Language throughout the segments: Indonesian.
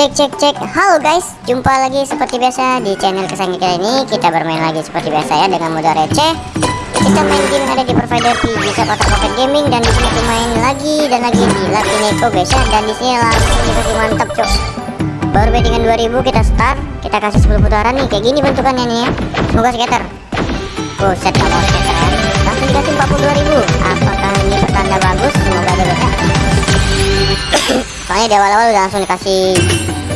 Cek cek cek. Halo guys. Jumpa lagi seperti biasa di channel kesayangan kita ini. Kita bermain lagi seperti biasa ya Dengan mode receh. Kita main game ada di provider Bisa kotak Pocket Gaming. Dan di sini aku main lagi dan lagi di Lucky Neko guys ya. Dan di sini langsung dikasih mantap cok Baru bettingan 2000 kita start. Kita kasih 10 putaran nih. Kayak gini bentukannya nih ya. Semoga skater Buset gak mau skater ya Langsung dikasih 42.000 Apakah ini pertanda bagus? Semoga aja guys ya. Soalnya di awal-awal udah langsung dikasih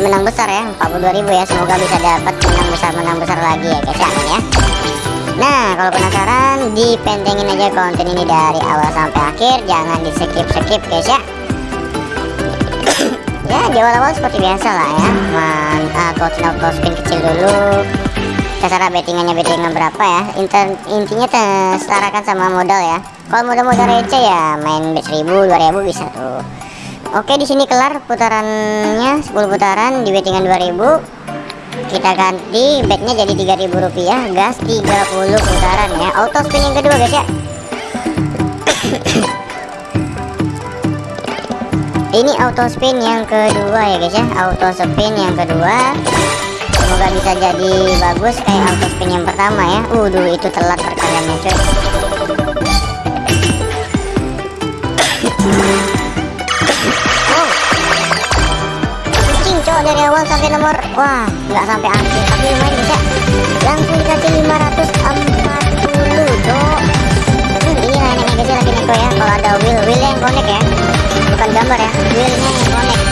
menang besar ya 42.000 ya. Semoga bisa dapat menang besar menang besar lagi ya guys ya ya. Nah kalau penasaran dipentengin aja konten ini dari awal sampai akhir. Jangan di skip skip guys ya. Ya di awal-awal seperti biasa lah ya. Man uh, close out spin kecil dulu. Terserah bettingannya bettingan berapa ya. Inter, intinya setarakan sama modal ya. Kalau modal-modal receh ya main bet 1000 2000 bisa tuh Oke di sini kelar putarannya 10 putaran di bettingan 2000 kita ganti betnya jadi 3000 rupiah. Gas 30 putaran ya. Auto spin yang kedua guys ya. Ini auto spin yang kedua ya guys ya. Auto spin yang kedua. Semoga bisa jadi bagus kayak auto spin yang pertama ya. Waduh itu telat perkaliannya cuy wah nggak sampai akhir tapi lumayan bisa langsung dikasih 540 cok. Hmm, ini lainnya guys lagi neko ya. Kalau ada wheel wheel yang connect ya. Bukan gambar ya. Wheelnya yang connect.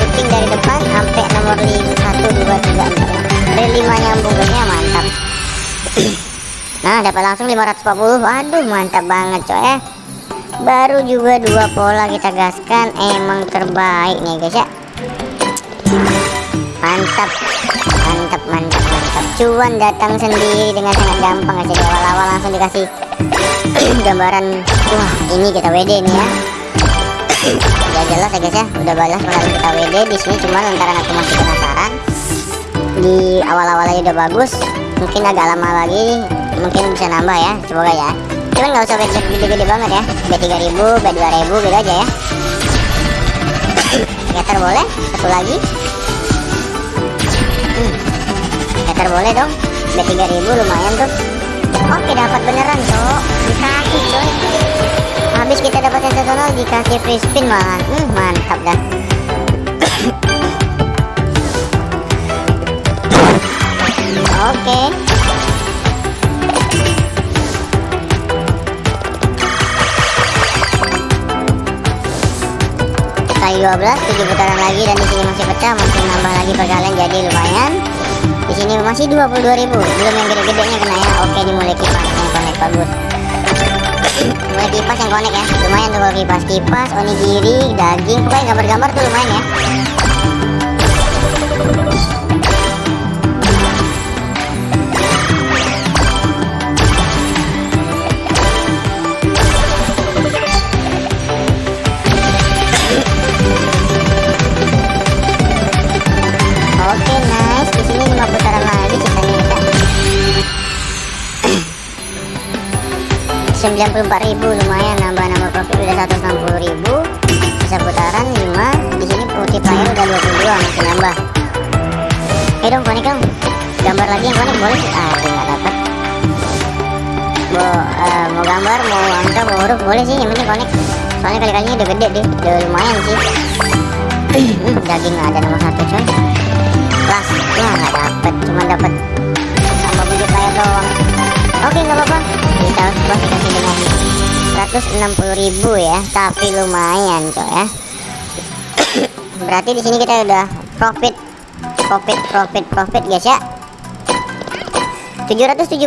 Shooting dari depan sampai nomor 5 1 2 3 4 dari 5 nyambung guysnya mantap. Nah dapat langsung 540 waduh mantap banget cok ya. Baru juga dua pola kita gaskan. Emang terbaik nih guys ya mantap. Mantap mantap mantap. Cuan datang sendiri dengan sangat gampang aja di awal-awal. Langsung dikasih gambaran wah ini kita WD nih ya. Udah jelas ya guys ya? Udah balas kemarin kita WD di sini cuma lantaran aku masih penasaran. Di awal-awal aja udah bagus. Mungkin agak lama lagi mungkin bisa nambah ya. Semoga ya. Cuman nggak usah bet gede-gede banget ya. Bet 3000 bet 2000 gitu aja ya. Scatter boleh. Satu lagi scatter boleh dong. Bet 3000 lumayan tuh. Oke dapat beneran cok. Dikasih coy habis kita dapat sensasional dikasih free spin malahan hmm, mantap dah. Oke. Kali 12 7 putaran lagi dan di sini masih pecah. Masih nambah lagi perkalian jadi lumayan sini masih 22.000 belum yang gede-gedenya kena ya. Oke dimulai kipas yang connect bagus. Mulai kipas yang connect ya. Lumayan tuh kalau kipas kipas onigiri daging pokoknya gambar-gambar tuh lumayan ya 94.000 lumayan nambah nambah profit udah 160.000 bisa putaran 5 di sini multiplier udah 22 masih nambah. Eh dong konek dong. Gambar lagi yang konek boleh? Sih ah nggak dapat mau, uh, mau gambar mau angka mau huruf boleh sih yang penting konek soalnya kali-kalinya udah gede deh udah lumayan sih. Hmm, daging ada nomor satu coy. Kelas wah nggak dapet cuma dapet tambah budi player doang oke nggak apa-apa. Kita bos dikasih dengan 160.000 ya. Tapi lumayan coy ya. Berarti di sini kita udah profit. Profit profit profit guys ya. 777.000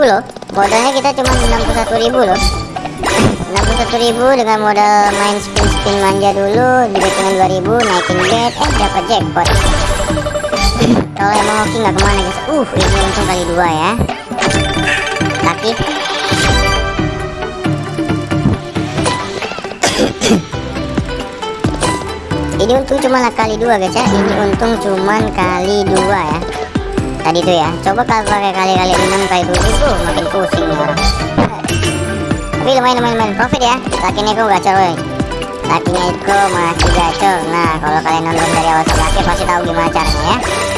loh. Modalnya kita cuma 61.000 loh. 61.000 dengan modal main spin-spin manja dulu. Di bettingan 2000 naikin bet. Eh dapat jackpot. Kalau emang hoki nggak ke mana guys. Uh ini untung kali dua ya laki ini untung cuma kali dua guys ya. Ini untung cuman kali dua ya. Tadi tuh ya. Coba kalau pakai kali-kali enam kali tujuh tuh makin pusing nih tapi lumayan lumayan, lumayan. Profit ya. Laki neko gacor woy Lakinya Iko masih gacor. Nah kalau kalian nonton dari awal sampai akhir pasti tahu gimana caranya ya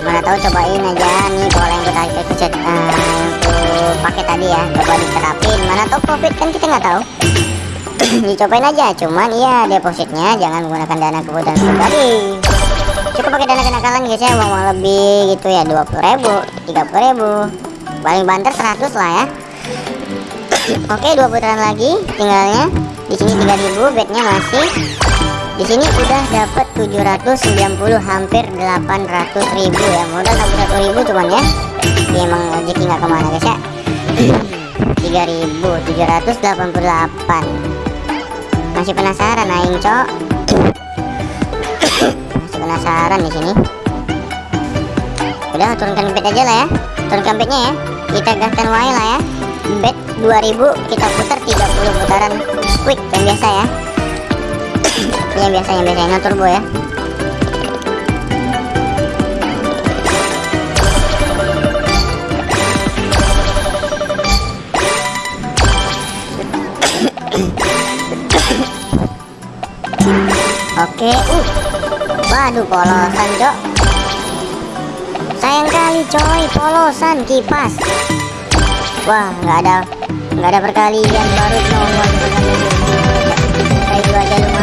Mana tahu cobain aja nih pola yang kita ikut uh, untuk pakai tadi ya Coba diterapin Mana tahu profit kan kita nggak tahu. Dicobain aja Cuman iya depositnya jangan menggunakan dana kebutuhan pribadi Cukup pakai dana kenakalan guys ya Uang, -uang lebih gitu ya 20 ribu 30 ribu. Paling banter 100 lah ya. Oke dua putaran lagi tinggalnya. Di sini 3000 bednya masih di sini udah dapat 790 hampir 800 ribu ya. Modal 61 ribu cuman ya. Ini emang rezeki nggak ke mana guys ya. 3788 masih penasaran aing cok? Masih penasaran di sini. Udah turunkan bed aja lah ya. Turunkan bednya ya. Kita gaskan wae lah ya. Bed 2000 kita putar 30 putaran. Quick yang biasa ya yang biasa yang biasa. Turbo ya. Oke, uh, waduh polosan cok. Sayang kali coy, polosan kipas. Wah, nggak ada nggak ada perkalian baru nomor. Kayak dua aja lumayan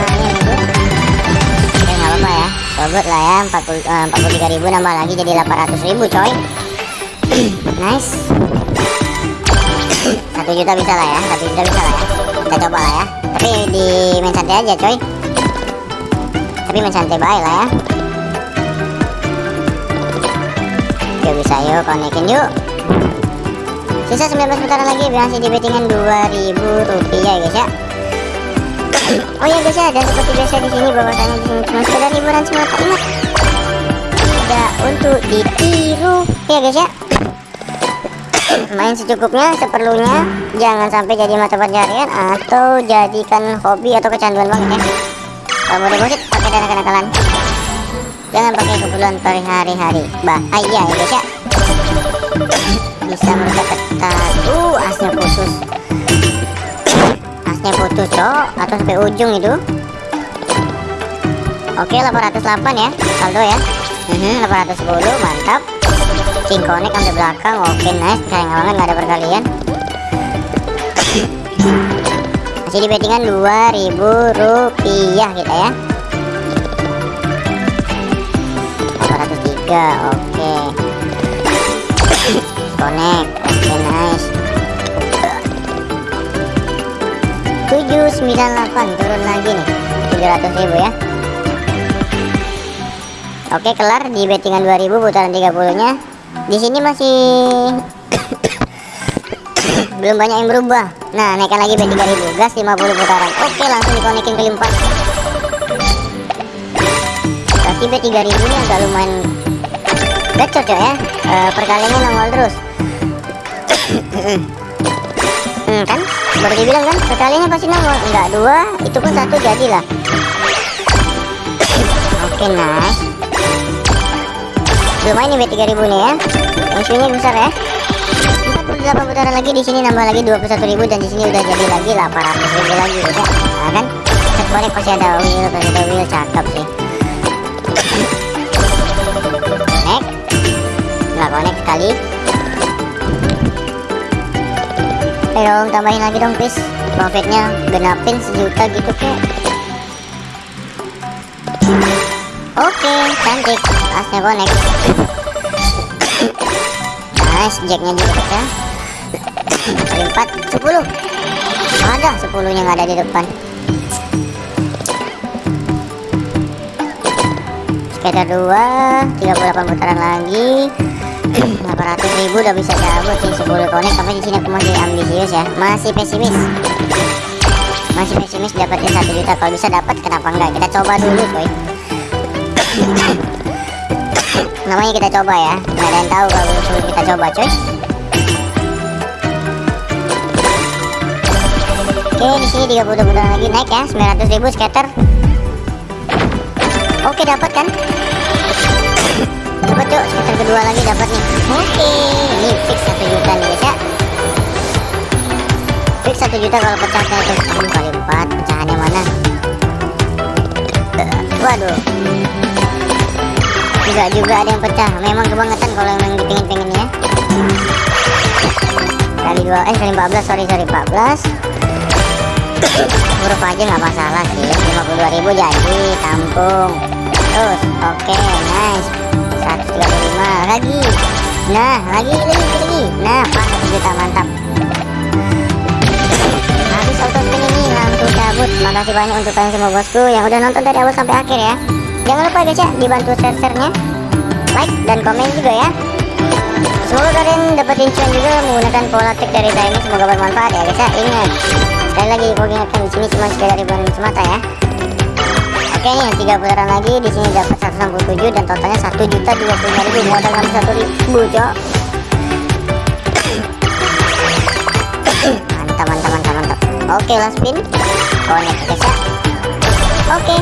ya. Sobat lah ya, 40 uh, 43 ribu nambah lagi jadi 800 ribu coy. nice. Satu juta bisa lah ya, satu juta bisa lah ya. Kita coba lah ya. Tapi di main santai aja coy tapi main santai baik lah ya yuk bisa yuk konekin yuk sisa 19 putaran lagi masih di bettingan 2000 rupiah guys ya oh ya guys ya dan seperti biasa di sini bahwasanya di sini. Cuma sekedar hiburan semata ingat. Tidak untuk ditiru. Ya guys ya. Main secukupnya seperlunya. Jangan sampai jadi mata pencarian atau jadikan hobi atau kecanduan banget ya. Kalau mau deposit pakai dana kenakalan. Jangan pakai keperluan per hari-hari bahaya ya guys ya. Bisa ketat uh asnya putus asnya putus cok. Atau sampai ujung itu. Oke 808 ya saldo ya. Uh 810 mantap. Cingkonek sampai belakang oke nice. Sayang banget nggak ada perkalian. Masih di bettingan 2000 rupiah kita ya. 803 oke. Connect oke nice 798 turun lagi nih. 700 ribu ya. Oke kelar di bettingan 2000 putaran 30 nya di sini masih belum banyak yang berubah. Nah naikkan lagi B3000 gas 50 putaran. Oke langsung dikonekin ke limpat berarti B3000 ini agak lumayan gacor ya. E, perkaliannya nongol terus hmm, kan? Baru dibilang kan? Perkaliannya pasti nongol. Enggak dua itu pun satu jadilah. Oke nice. Lumayan nih B3000 nih ya. Yang besar ya. 48 putaran lagi di sini nambah lagi 21.000 dan di sini udah jadi lagi 800.000 lagi ya. Nah, kan? Set pasti ada wheel pasti ada wheel. Cakep sih dong tambahin lagi dong please profitnya genapin sejuta gitu kek. Oke cantik. Asnya connect nice jacknya juga pecah kali 4 10 ada 10 nya nggak ada di depan. Skater 2 38 putaran lagi 800 ribu udah bisa cabut sih 10 konek tapi di sini aku masih ambisius ya. Masih pesimis. Masih pesimis dapatnya 1 juta. Kalau bisa dapat kenapa enggak? Kita coba dulu coy. Namanya kita coba ya. Nggak ada yang tahu kalau suruh kita coba coy. Oke di sini 30 putaran lagi naik ya. 900 ribu scatter. Oke dapat kan kedua lagi dapat nih. Oke ini fix 1 juta nih guys ya. Fix satu juta kalau pecahnya itu. Enam kali empat pecahannya mana? Waduh. Juga juga ada yang pecah. Memang kebangetan kalau yang dipingin pengen ya. Kali dua eh kali 14 sorry sorry 14 huruf aja nggak masalah sih. 52.000 jadi tampung terus oke okay, nice 135 lagi. Nah lagi lagi lagi nah pas 1 juta mantap. Habis auto spin ini langsung cabut. Makasih banyak untuk kalian semua bosku yang udah nonton dari awal sampai akhir ya. Jangan lupa guys ya dibantu share-sharenya. Like dan komen juga ya. Semoga kalian dapetin cuan juga menggunakan pola trik dari saya ini. Semoga bermanfaat ya guys ya. Ingat sekali lagi aku ingatkan di sini cuma sekedar hiburan semata ya oke nih tiga putaran lagi di sini dapat 167 dan totalnya satu juta dua puluh ribu. Modal ngambil satu ribu cok. Mantap mantap mantap mantap. Oke last spin. Connect guys ya. Oke.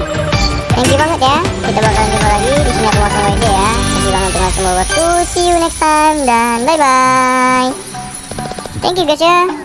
Thank you banget ya. Kita bakalan jumpa lagi di sini aku mau sama ya. Kasih banget dengan semua bosku see you next time dan bye bye thank you guys ya